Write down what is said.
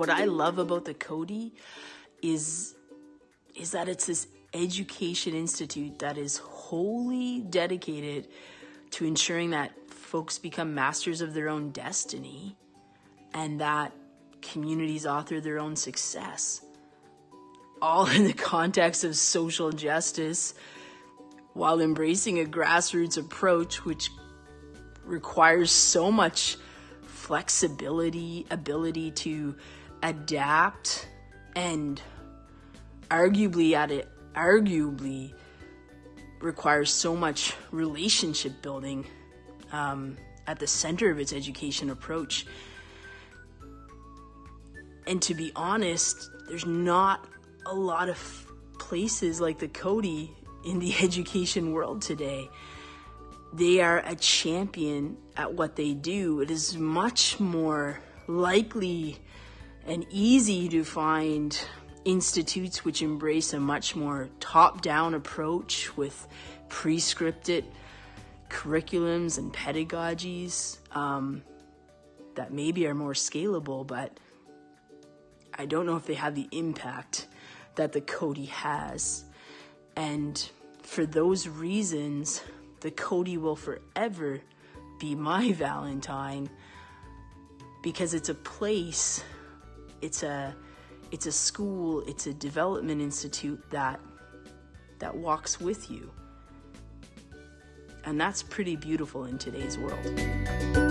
what I love about the Coady is is that it's this education institute that is wholly dedicated to ensuring that folks become masters of their own destiny and that communities author their own success. All in the context of social justice while embracing a grassroots approach which requires so much flexibility, ability to adapt, and arguably at it arguably requires so much relationship building um, at the center of its education approach. And to be honest, there's not a lot of places like the Coady in the education world today. They are a champion at what they do. It is much more likely and easy to find institutes which embrace a much more top down approach with pre scripted curriculums and pedagogies um, that maybe are more scalable, but I don't know if they have the impact that the Coady has. And for those reasons, the Coady will forever be my Valentine because it's a place, it's a it's a school, it's a development institute that that walks with you. And that's pretty beautiful in today's world.